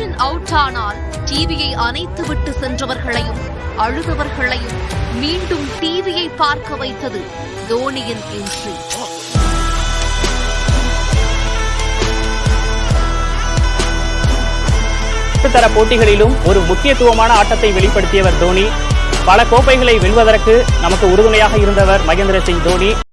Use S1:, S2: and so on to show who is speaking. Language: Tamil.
S1: அவுட் ஆனால் டிவியை அணைத்து விட்டு சென்றவர்களையும் அழுதவர்களையும் மீண்டும் டிவியை பார்க்க வைத்தது தோனியின் என்ட்ரி
S2: தர போட்டிகளிலும் ஒரு முக்கியத்துவமான ஆட்டத்தை வெளிப்படுத்தியவர் தோனி. பல கோப்பைகளை வெல்வதற்கு நமக்கு உறுதுணையாக இருந்தவர் மகேந்திர சிங் தோனி.